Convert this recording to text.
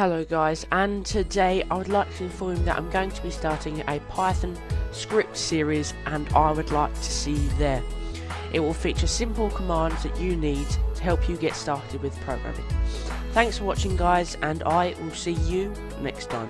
Hello guys, and today I would like to inform that I'm going to be starting a Python script series and I would like to see you there. It will feature simple commands that you need to help you get started with programming. Thanks for watching guys and I will see you next time.